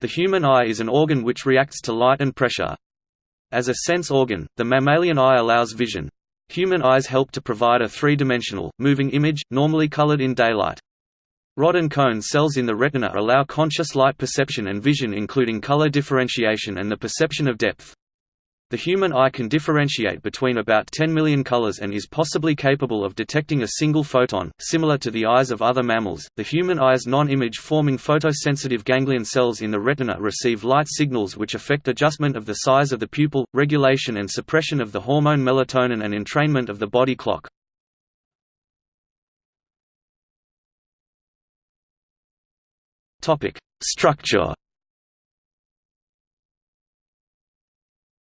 The human eye is an organ which reacts to light and pressure. As a sense organ, the mammalian eye allows vision. Human eyes help to provide a three-dimensional, moving image, normally colored in daylight. Rod and cone cells in the retina allow conscious light perception and vision including color differentiation and the perception of depth. The human eye can differentiate between about 10 million colors and is possibly capable of detecting a single photon. Similar to the eyes of other mammals, the human eye's non-image forming photosensitive ganglion cells in the retina receive light signals which affect adjustment of the size of the pupil, regulation and suppression of the hormone melatonin and entrainment of the body clock. Topic: Structure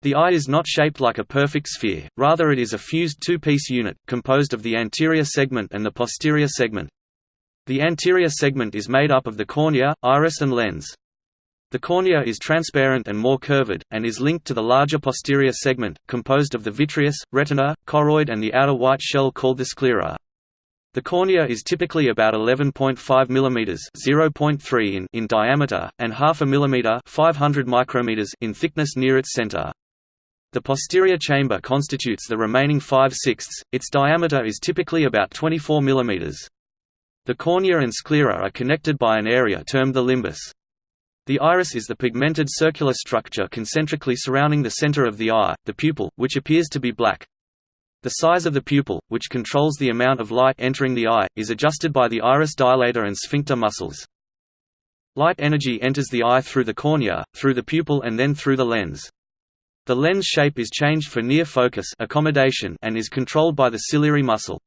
The eye is not shaped like a perfect sphere, rather it is a fused two-piece unit, composed of the anterior segment and the posterior segment. The anterior segment is made up of the cornea, iris and lens. The cornea is transparent and more curved, and is linked to the larger posterior segment, composed of the vitreous, retina, choroid and the outer white shell called the sclera. The cornea is typically about 11.5 mm (0.3 in) in diameter and half a millimeter (500 micrometers) in thickness near its center. The posterior chamber constitutes the remaining 5 sixths, its diameter is typically about 24 mm. The cornea and sclera are connected by an area termed the limbus. The iris is the pigmented circular structure concentrically surrounding the center of the eye, the pupil, which appears to be black. The size of the pupil, which controls the amount of light entering the eye, is adjusted by the iris dilator and sphincter muscles. Light energy enters the eye through the cornea, through the pupil and then through the lens. The lens shape is changed for near focus accommodation and is controlled by the ciliary muscle.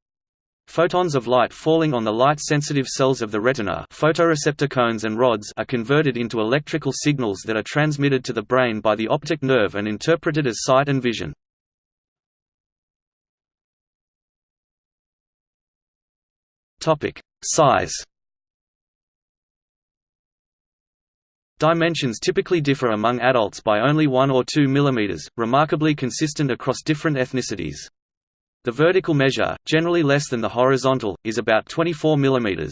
Photons of light falling on the light-sensitive cells of the retina photoreceptor cones and rods are converted into electrical signals that are transmitted to the brain by the optic nerve and interpreted as sight and vision. Size Dimensions typically differ among adults by only 1 or 2 mm, remarkably consistent across different ethnicities. The vertical measure, generally less than the horizontal, is about 24 mm.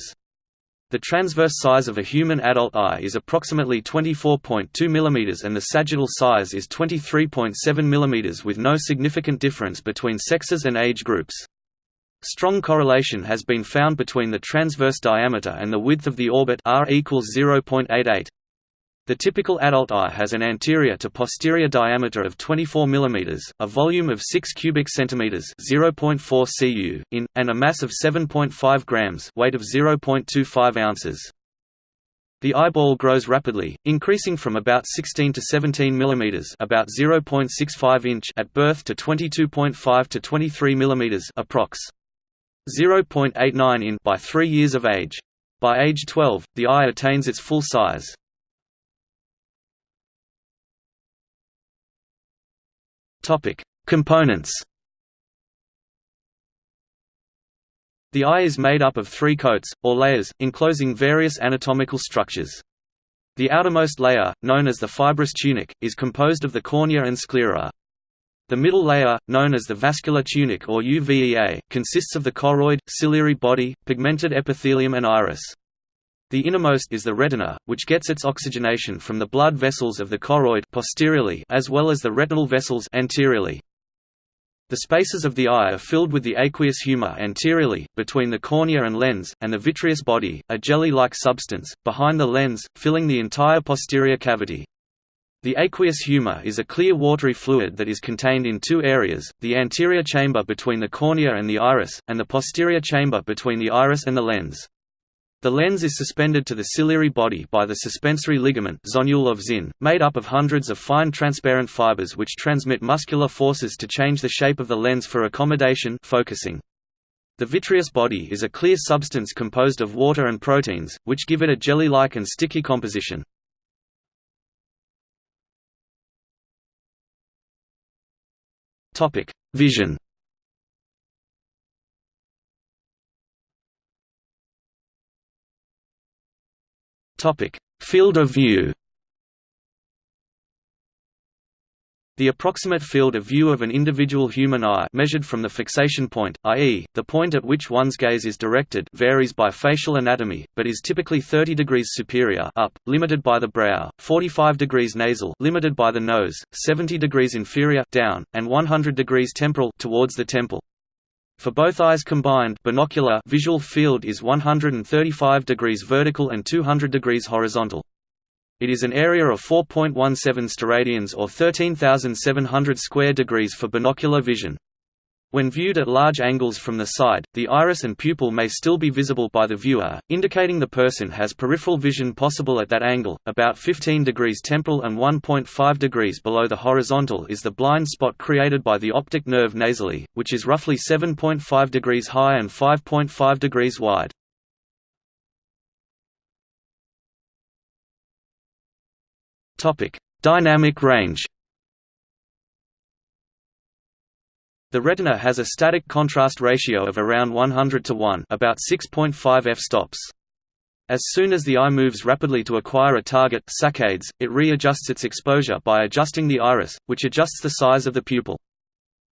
The transverse size of a human adult eye is approximately 24.2 mm and the sagittal size is 23.7 mm with no significant difference between sexes and age groups. Strong correlation has been found between the transverse diameter and the width of the orbit r equals 0.88. The typical adult eye has an anterior to posterior diameter of 24 mm, a volume of 6 cubic centimeters (0.4 cu) in, and a mass of 7.5 grams, weight of 0.25 ounces. The eyeball grows rapidly, increasing from about 16 to 17 mm about 0.65 inch at birth to 22.5 to 23 mm approx. 0.89 in by 3 years of age. By age 12, the eye attains its full size. Topic: Components. The eye is made up of three coats, or layers, enclosing various anatomical structures. The outermost layer, known as the fibrous tunic, is composed of the cornea and sclera. The middle layer, known as the vascular tunic or UVEA, consists of the choroid, ciliary body, pigmented epithelium and iris. The innermost is the retina, which gets its oxygenation from the blood vessels of the choroid posteriorly as well as the retinal vessels anteriorly. The spaces of the eye are filled with the aqueous humor anteriorly, between the cornea and lens, and the vitreous body, a jelly-like substance, behind the lens, filling the entire posterior cavity. The aqueous humor is a clear watery fluid that is contained in two areas, the anterior chamber between the cornea and the iris, and the posterior chamber between the iris and the lens. The lens is suspended to the ciliary body by the suspensory ligament zonule of Zinn, made up of hundreds of fine transparent fibers which transmit muscular forces to change the shape of the lens for accommodation focusing. The vitreous body is a clear substance composed of water and proteins, which give it a jelly-like and sticky composition. Vision Topic: Field of view. The approximate field of view of an individual human eye measured from the fixation point, i.e., the point at which one's gaze is directed varies by facial anatomy, but is typically 30 degrees superior up, limited by the brow, 45 degrees nasal limited by the nose, 70 degrees inferior down, and 100 degrees temporal towards the temple. For both eyes combined binocular visual field is 135 degrees vertical and 200 degrees horizontal. It is an area of 4.17 steradians or 13,700 square degrees for binocular vision. When viewed at large angles from the side, the iris and pupil may still be visible by the viewer, indicating the person has peripheral vision possible at that angle. About 15 degrees temporal and 1.5 degrees below the horizontal is the blind spot created by the optic nerve nasally, which is roughly 7.5 degrees high and 5.5 degrees wide. Topic: Dynamic range. The retina has a static contrast ratio of around 100 to 1, about 6.5 f-stops. As soon as the eye moves rapidly to acquire a target saccades, it readjusts its exposure by adjusting the iris, which adjusts the size of the pupil.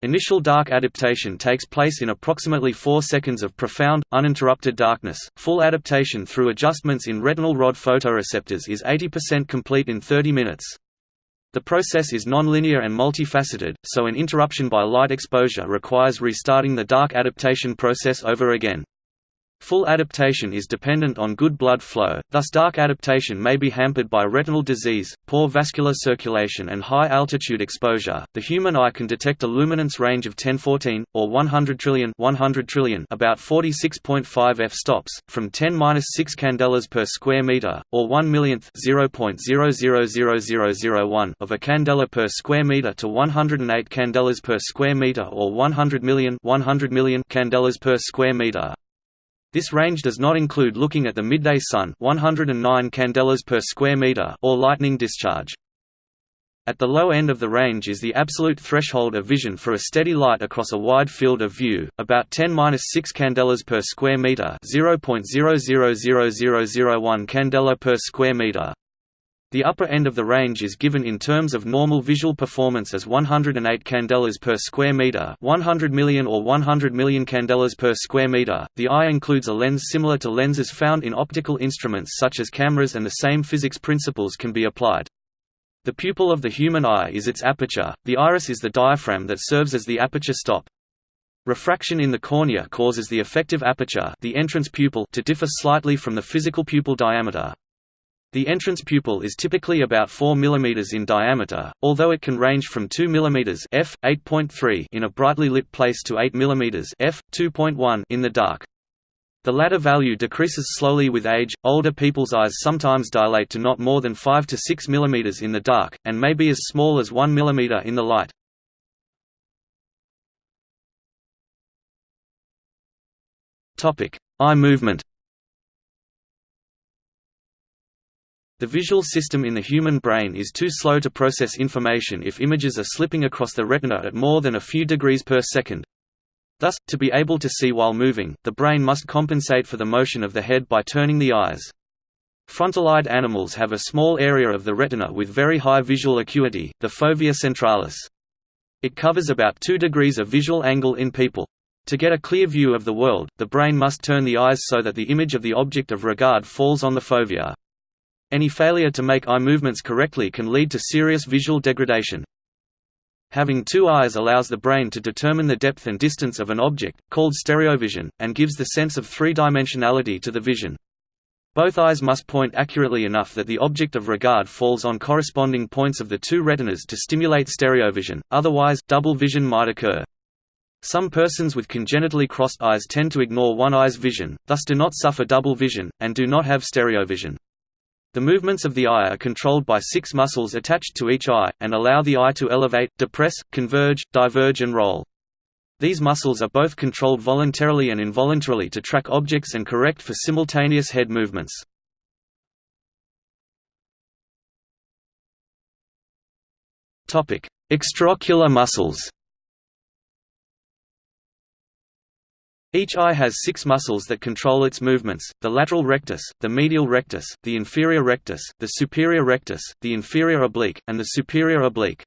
Initial dark adaptation takes place in approximately 4 seconds of profound, uninterrupted darkness. Full adaptation through adjustments in retinal rod photoreceptors is 80% complete in 30 minutes. The process is nonlinear and multifaceted, so an interruption by light exposure requires restarting the dark adaptation process over again. Full adaptation is dependent on good blood flow, thus dark adaptation may be hampered by retinal disease, poor vascular circulation and high altitude exposure. The human eye can detect a luminance range of 1014 or 100 trillion 100 trillion about 46.5 f-stops from 10-6 candelas per square meter or 1 millionth 0.000001 of a candela per square meter to 108 candelas per square meter or 100 million 100 million candelas per square meter. This range does not include looking at the midday sun 109 candelas per square meter or lightning discharge. At the low end of the range is the absolute threshold of vision for a steady light across a wide field of view, about 10-6 candelas per square meter 0.000001 candela per square meter. The upper end of the range is given in terms of normal visual performance as 108 candelas per square meter, 100 million or 100 million candelas per square meter. The eye includes a lens similar to lenses found in optical instruments such as cameras and the same physics principles can be applied. The pupil of the human eye is its aperture. The iris is the diaphragm that serves as the aperture stop. Refraction in the cornea causes the effective aperture, the entrance pupil, to differ slightly from the physical pupil diameter. The entrance pupil is typically about 4 mm in diameter, although it can range from 2 mm f. 8.3 in a brightly lit place to 8 mm f. 2.1 in the dark. The latter value decreases slowly with age. Older people's eyes sometimes dilate to not more than 5 to 6 mm in the dark, and may be as small as 1 mm in the light. Eye movement The visual system in the human brain is too slow to process information if images are slipping across the retina at more than a few degrees per second. Thus, to be able to see while moving, the brain must compensate for the motion of the head by turning the eyes. Frontal-eyed animals have a small area of the retina with very high visual acuity, the fovea centralis. It covers about 2 degrees of visual angle in people. To get a clear view of the world, the brain must turn the eyes so that the image of the object of regard falls on the fovea. Any failure to make eye movements correctly can lead to serious visual degradation. Having two eyes allows the brain to determine the depth and distance of an object, called stereovision, and gives the sense of three-dimensionality to the vision. Both eyes must point accurately enough that the object of regard falls on corresponding points of the two retinas to stimulate stereovision, otherwise, double vision might occur. Some persons with congenitally crossed eyes tend to ignore one eye's vision, thus do not suffer double vision, and do not have stereovision. The movements of the eye are controlled by six muscles attached to each eye, and allow the eye to elevate, depress, converge, diverge and roll. These muscles are both controlled voluntarily and involuntarily to track objects and correct for simultaneous head movements. Extraocular muscles Each eye has six muscles that control its movements, the lateral rectus, the medial rectus, the inferior rectus, the superior rectus, the inferior oblique, and the superior oblique.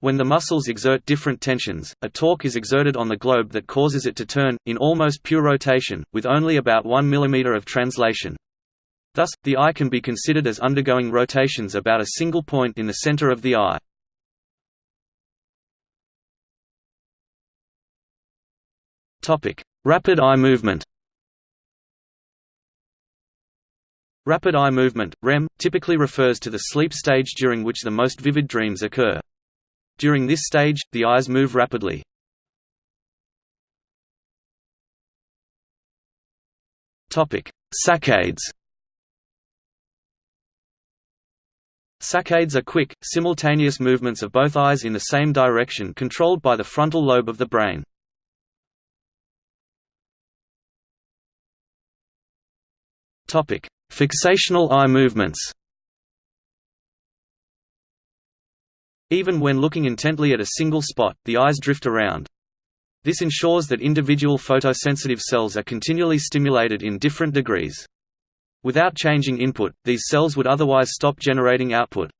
When the muscles exert different tensions, a torque is exerted on the globe that causes it to turn, in almost pure rotation, with only about 1 mm of translation. Thus, the eye can be considered as undergoing rotations about a single point in the center of the eye. Rapid eye movement Rapid eye movement, REM, typically refers to the sleep stage during which the most vivid dreams occur. During this stage, the eyes move rapidly. Saccades Saccades are quick, simultaneous movements of both eyes in the same direction controlled by the frontal lobe of the brain. Fixational eye movements Even when looking intently at a single spot, the eyes drift around. This ensures that individual photosensitive cells are continually stimulated in different degrees. Without changing input, these cells would otherwise stop generating output.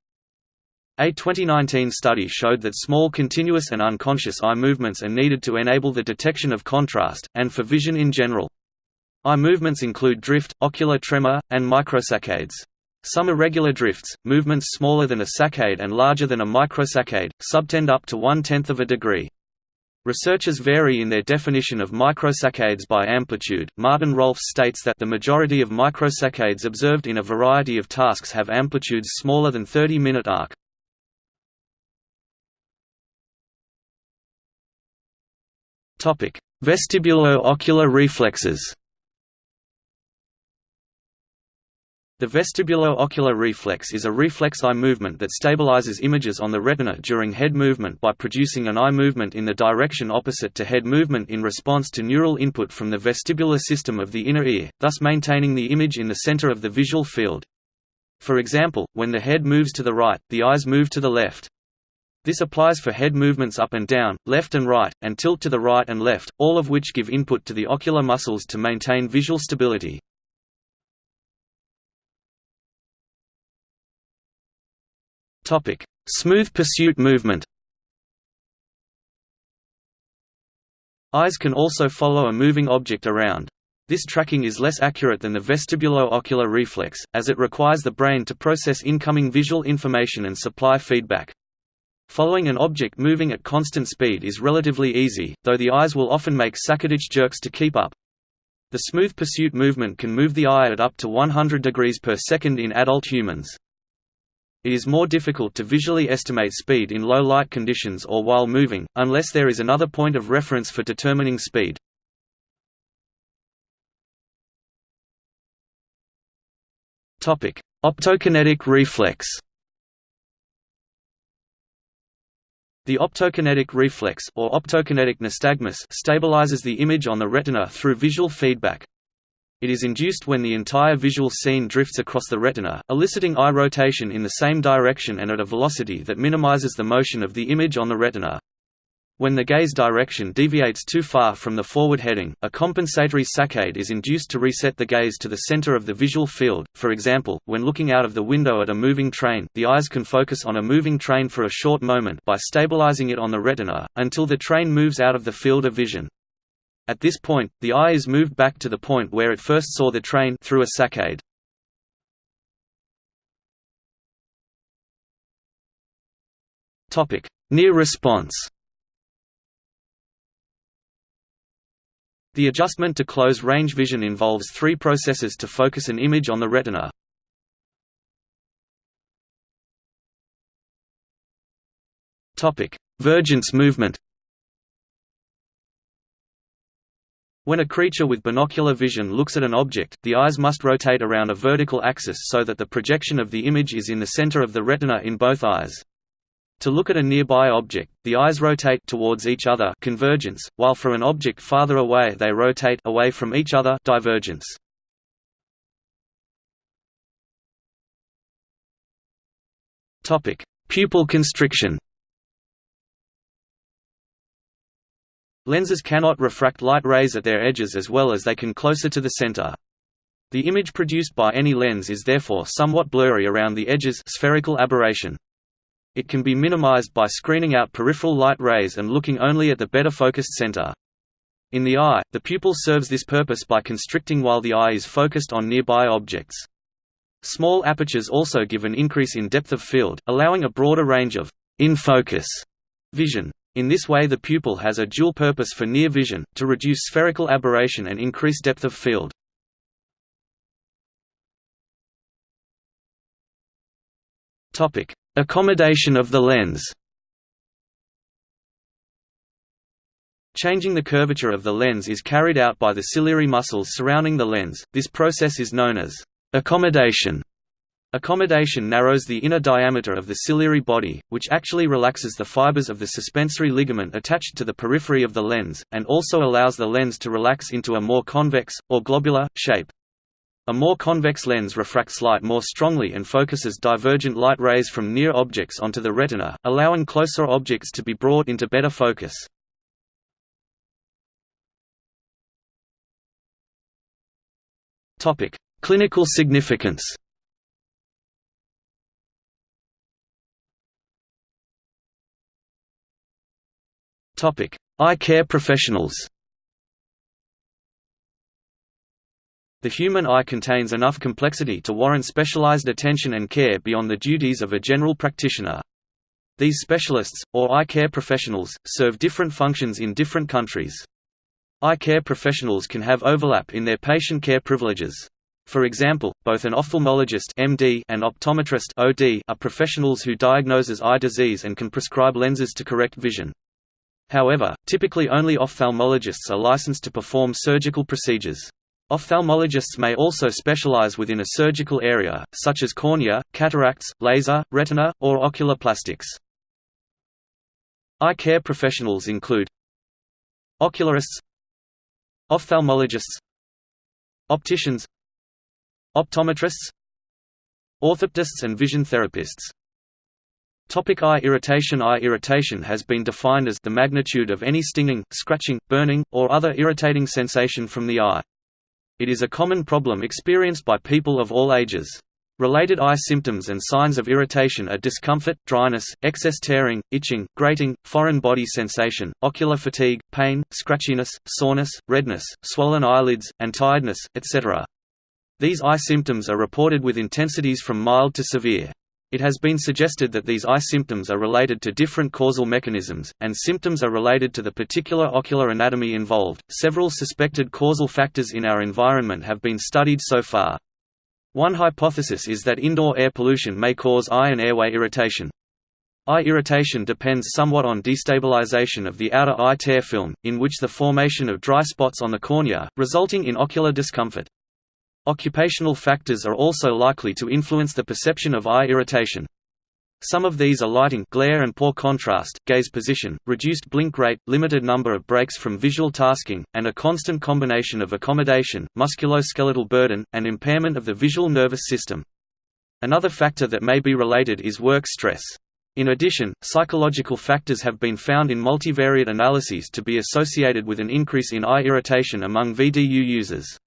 A 2019 study showed that small continuous and unconscious eye movements are needed to enable the detection of contrast, and for vision in general. Eye movements include drift, ocular tremor, and microsaccades. Some irregular drifts, movements smaller than a saccade and larger than a microsaccade, subtend up to one-tenth of a degree. Researchers vary in their definition of microsaccades by amplitude. Martin Rolfs states that the majority of microsaccades observed in a variety of tasks have amplitudes smaller than 30-minute arc. Topic: Vestibulo-ocular reflexes. The vestibulo-ocular reflex is a reflex eye movement that stabilizes images on the retina during head movement by producing an eye movement in the direction opposite to head movement in response to neural input from the vestibular system of the inner ear, thus maintaining the image in the center of the visual field. For example, when the head moves to the right, the eyes move to the left. This applies for head movements up and down, left and right, and tilt to the right and left, all of which give input to the ocular muscles to maintain visual stability. Topic: Smooth pursuit movement. Eyes can also follow a moving object around. This tracking is less accurate than the vestibulo-ocular reflex, as it requires the brain to process incoming visual information and supply feedback. Following an object moving at constant speed is relatively easy, though the eyes will often make saccadic jerks to keep up. The smooth pursuit movement can move the eye at up to 100 degrees per second in adult humans. It is more difficult to visually estimate speed in low light conditions or while moving, unless there is another point of reference for determining speed. Optokinetic reflex The optokinetic reflex or optokinetic nystagmus stabilizes the image on the retina through visual feedback. It is induced when the entire visual scene drifts across the retina, eliciting eye rotation in the same direction and at a velocity that minimizes the motion of the image on the retina. When the gaze direction deviates too far from the forward heading, a compensatory saccade is induced to reset the gaze to the center of the visual field. For example, when looking out of the window at a moving train, the eyes can focus on a moving train for a short moment by stabilizing it on the retina, until the train moves out of the field of vision. At this point, the eye is moved back to the point where it first saw the train through a saccade. Near response. The adjustment to close range vision involves three processes to focus an image on the retina. Topic: Vergence movement. When a creature with binocular vision looks at an object, the eyes must rotate around a vertical axis so that the projection of the image is in the center of the retina in both eyes. To look at a nearby object, the eyes rotate towards each other convergence, while for an object farther away they rotate away from each other divergence. Pupil constriction Lenses cannot refract light rays at their edges as well as they can closer to the center. The image produced by any lens is therefore somewhat blurry around the edges spherical aberration. it can be minimized by screening out peripheral light rays and looking only at the better focused center. In the eye, the pupil serves this purpose by constricting while the eye is focused on nearby objects. Small apertures also give an increase in depth of field, allowing a broader range of in-focus vision. In this way the pupil has a dual purpose for near vision, to reduce spherical aberration and increase depth of field. Accommodation of the lens Changing the curvature of the lens is carried out by the ciliary muscles surrounding the lens, this process is known as accommodation. Accommodation narrows the inner diameter of the ciliary body, which actually relaxes the fibers of the suspensory ligament attached to the periphery of the lens, and also allows the lens to relax into a more convex, or globular, shape. A more convex lens refracts light more strongly and focuses divergent light rays from near objects onto the retina, allowing closer objects to be brought into better focus. Clinical significance. Topic: Eye care professionals. The human eye contains enough complexity to warrant specialized attention and care beyond the duties of a general practitioner. These specialists, or eye care professionals, serve different functions in different countries. Eye care professionals can have overlap in their patient care privileges. For example, both an ophthalmologist MD and optometrist OD are professionals who diagnoses eye disease and can prescribe lenses to correct vision. However, typically only ophthalmologists are licensed to perform surgical procedures. Ophthalmologists may also specialize within a surgical area, such as cornea, cataracts, laser, retina, or ocular plastics. Eye care professionals include Ocularists Ophthalmologists Opticians Optometrists Orthoptists and vision therapists Topic eye irritation Eye irritation has been defined as the magnitude of any stinging, scratching, burning, or other irritating sensation from the eye. It is a common problem experienced by people of all ages. Related eye symptoms and signs of irritation are discomfort, dryness, excess tearing, itching, grating, foreign body sensation, ocular fatigue, pain, scratchiness, soreness, redness, swollen eyelids, and tiredness, etc. These eye symptoms are reported with intensities from mild to severe. It has been suggested that these eye symptoms are related to different causal mechanisms, and symptoms are related to the particular ocular anatomy involved. Several suspected causal factors in our environment have been studied so far. One hypothesis is that indoor air pollution may cause eye and airway irritation. Eye irritation depends somewhat on destabilization of the outer eye tear film, in which the formation of dry spots on the cornea, resulting in ocular discomfort. Occupational factors are also likely to influence the perception of eye irritation. Some of these are lighting glare and poor contrast, gaze position, reduced blink rate, limited number of breaks from visual tasking, and a constant combination of accommodation, musculoskeletal burden, and impairment of the visual nervous system. Another factor that may be related is work stress. In addition, psychological factors have been found in multivariate analyses to be associated with an increase in eye irritation among VDU users.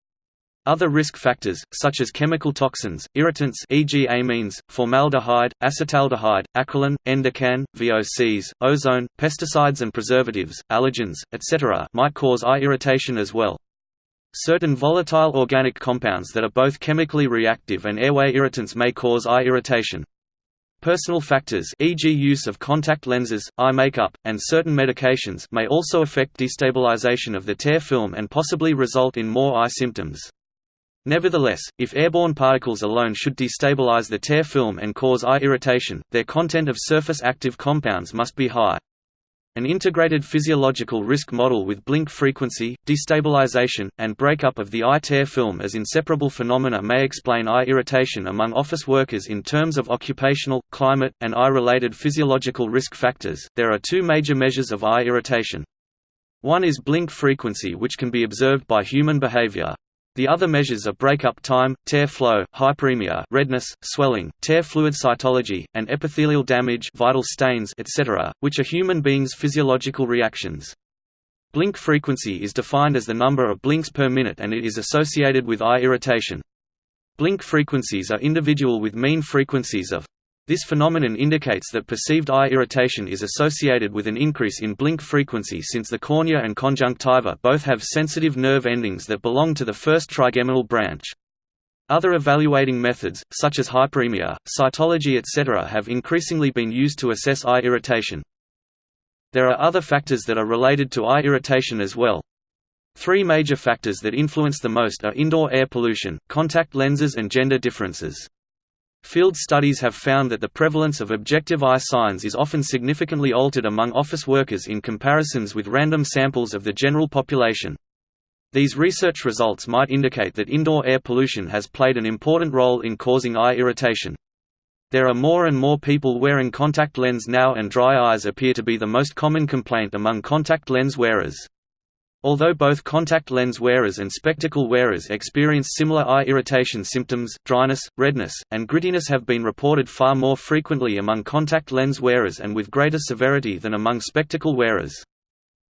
Other risk factors, such as chemical toxins, irritants e.g. amines, formaldehyde, acetaldehyde, acrolein, n-decane, VOCs, ozone, pesticides and preservatives, allergens, etc. might cause eye irritation as well. Certain volatile organic compounds that are both chemically reactive and airway irritants may cause eye irritation. Personal factors e.g. use of contact lenses, eye makeup, and certain medications may also affect destabilization of the tear film and possibly result in more eye symptoms. Nevertheless, if airborne particles alone should destabilize the tear film and cause eye irritation, their content of surface active compounds must be high. An integrated physiological risk model with blink frequency, destabilization, and breakup of the eye tear film as inseparable phenomena may explain eye irritation among office workers in terms of occupational, climate, and eye-related physiological risk factors. There are two major measures of eye irritation. One is blink frequency which can be observed by human behavior. The other measures are breakup time, tear flow, hyperemia redness, swelling, tear fluid cytology, and epithelial damage vital stains etc., which are human beings' physiological reactions. Blink frequency is defined as the number of blinks per minute and it is associated with eye irritation. Blink frequencies are individual with mean frequencies of This phenomenon indicates that perceived eye irritation is associated with an increase in blink frequency since the cornea and conjunctiva both have sensitive nerve endings that belong to the first trigeminal branch. Other evaluating methods, such as hyperemia, cytology etc. have increasingly been used to assess eye irritation. There are other factors that are related to eye irritation as well. Three major factors that influence the most are indoor air pollution, contact lenses and gender differences. Field studies have found that the prevalence of objective eye signs is often significantly altered among office workers in comparisons with random samples of the general population. These research results might indicate that indoor air pollution has played an important role in causing eye irritation. There are more and more people wearing contact lens now and dry eyes appear to be the most common complaint among contact lens wearers. Although both contact lens wearers and spectacle wearers experience similar eye irritation symptoms, dryness, redness, and grittiness have been reported far more frequently among contact lens wearers and with greater severity than among spectacle wearers.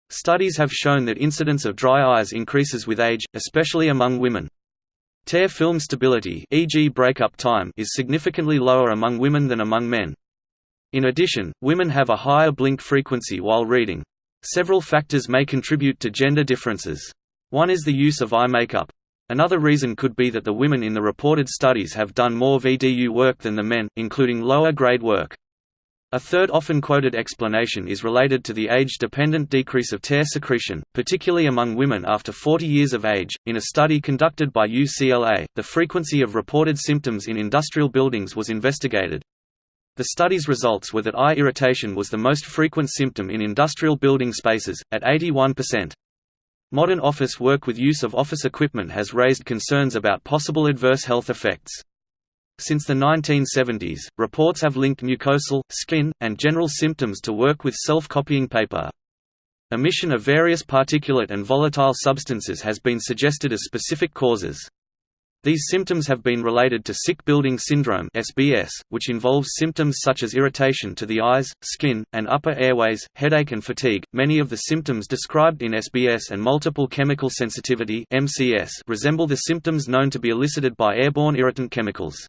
Studies have shown that incidence of dry eyes increases with age, especially among women. Tear film stability e.g. breakup time is significantly lower among women than among men. In addition, women have a higher blink frequency while reading, Several factors may contribute to gender differences. One is the use of eye makeup. Another reason could be that the women in the reported studies have done more VDU work than the men, including lower grade work. A third often quoted explanation is related to the age-dependent decrease of tear secretion, particularly among women after 40 years of age. In a study conducted by UCLA, the frequency of reported symptoms in industrial buildings was investigated. The study's results were that eye irritation was the most frequent symptom in industrial building spaces, at 81%. Modern office work with use of office equipment has raised concerns about possible adverse health effects. Since the 1970s, reports have linked mucosal, skin, and general symptoms to work with self-copying paper. Emission of various particulate and volatile substances has been suggested as specific causes. These symptoms have been related to sick building syndrome (SBS), which involves symptoms such as irritation to the eyes, skin, and upper airways, headache and fatigue. Many of the symptoms described in SBS and multiple chemical sensitivity (MCS) resemble the symptoms known to be elicited by airborne irritant chemicals.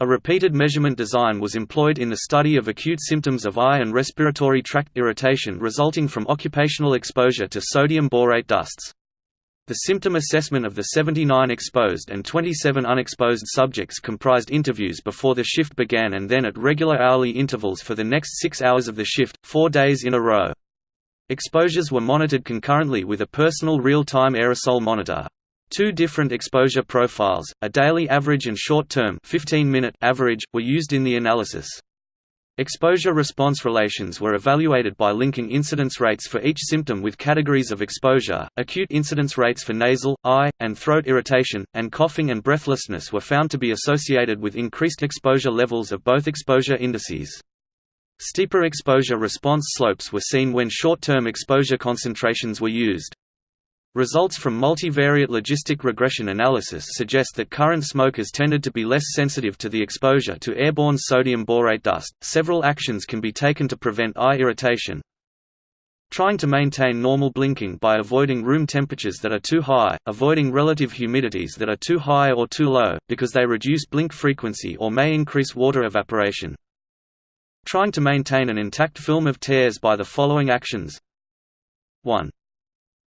A repeated measurement design was employed in the study of acute symptoms of eye and respiratory tract irritation resulting from occupational exposure to sodium borate dusts. The symptom assessment of the 79 exposed and 27 unexposed subjects comprised interviews before the shift began and then at regular hourly intervals for the next six hours of the shift, four days in a row. Exposures were monitored concurrently with a personal real-time aerosol monitor. Two different exposure profiles, a daily average and short-term average, were used in the analysis. Exposure-response relations were evaluated by linking incidence rates for each symptom with categories of exposure. Acute incidence rates for nasal, eye, and throat irritation, and coughing and breathlessness were found to be associated with increased exposure levels of both exposure indices. Steeper exposure response slopes were seen when short-term exposure concentrations were used. Results from multivariate logistic regression analysis suggest that current smokers tended to be less sensitive to the exposure to airborne sodium borate dust. Several actions can be taken to prevent eye irritation. Trying to maintain normal blinking by avoiding room temperatures that are too high, avoiding relative humidities that are too high or too low, because they reduce blink frequency or may increase water evaporation. Trying to maintain an intact film of tears by the following actions 1.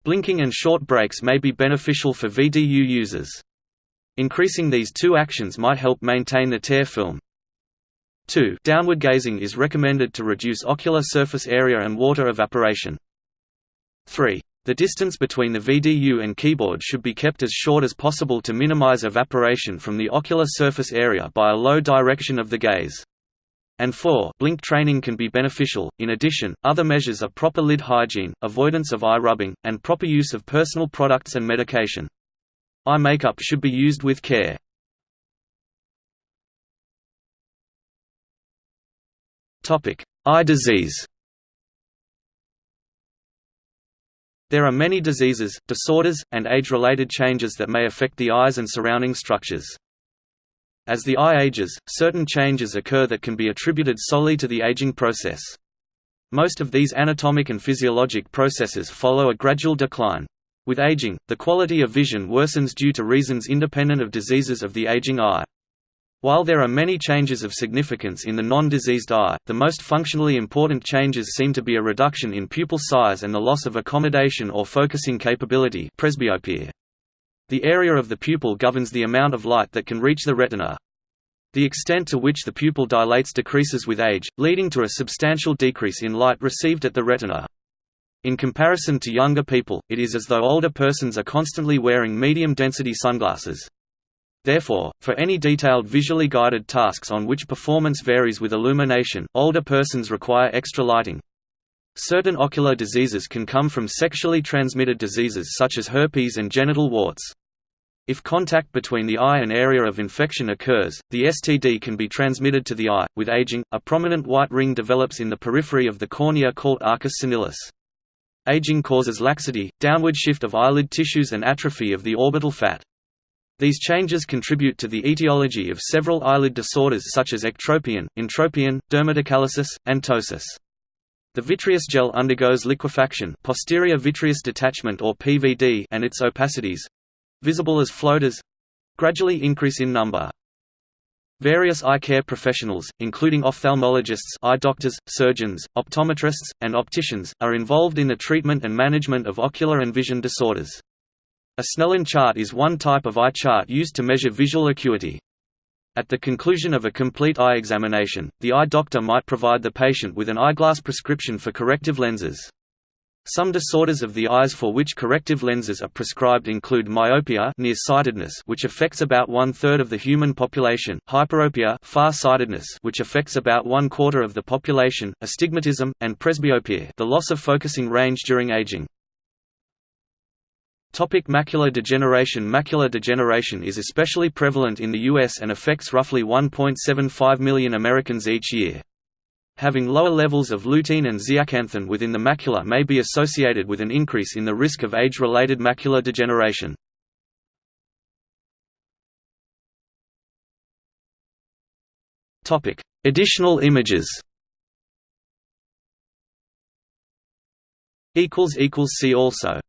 Blinking and short breaks may be beneficial for VDU users. Increasing these two actions might help maintain the tear film. 2. Downward gazing is recommended to reduce ocular surface area and water evaporation. 3. The distance between the VDU and keyboard should be kept as short as possible to minimize evaporation from the ocular surface area by a low direction of the gaze and 4 blink training can be beneficial. In addition, other measures are proper lid hygiene, avoidance of eye rubbing, and proper use of personal products and medication. Eye makeup should be used with care. Topic: Eye disease. There are many diseases, disorders, and age-related changes that may affect the eyes and surrounding structures. As the eye ages, certain changes occur that can be attributed solely to the aging process. Most of these anatomic and physiologic processes follow a gradual decline. With aging, the quality of vision worsens due to reasons independent of diseases of the aging eye. While there are many changes of significance in the non-diseased eye, the most functionally important changes seem to be a reduction in pupil size and the loss of accommodation or focusing capability presbyopia. The area of the pupil governs the amount of light that can reach the retina. The extent to which the pupil dilates decreases with age, leading to a substantial decrease in light received at the retina. In comparison to younger people, it is as though older persons are constantly wearing medium-density sunglasses. Therefore, for any detailed visually guided tasks on which performance varies with illumination, older persons require extra lighting. Certain ocular diseases can come from sexually transmitted diseases such as herpes and genital warts. If contact between the eye and area of infection occurs, the STD can be transmitted to the eye. With aging, a prominent white ring develops in the periphery of the cornea called arcus senilis. Aging causes laxity, downward shift of eyelid tissues and atrophy of the orbital fat. These changes contribute to the etiology of several eyelid disorders such as ectropion, entropion, dermatochalasis, and ptosis. The vitreous gel undergoes liquefaction posterior vitreous detachment or PVD and its opacities—visible as floaters—gradually increase in number. Various eye care professionals, including ophthalmologists eye doctors, surgeons, optometrists, and opticians, are involved in the treatment and management of ocular and vision disorders. A Snellen chart is one type of eye chart used to measure visual acuity. At the conclusion of a complete eye examination, the eye doctor might provide the patient with an eyeglass prescription for corrective lenses. Some disorders of the eyes for which corrective lenses are prescribed include myopia nearsightedness which affects about one-third of the human population, hyperopia far-sightedness which affects about one-quarter of the population, astigmatism, and presbyopia the loss of focusing range during aging. Topic macular degeneration Macular degeneration is especially prevalent in the U.S. and affects roughly 1.75 million Americans each year. Having lower levels of lutein and zeaxanthin within the macula may be associated with an increase in the risk of age-related macular degeneration. Additional images See also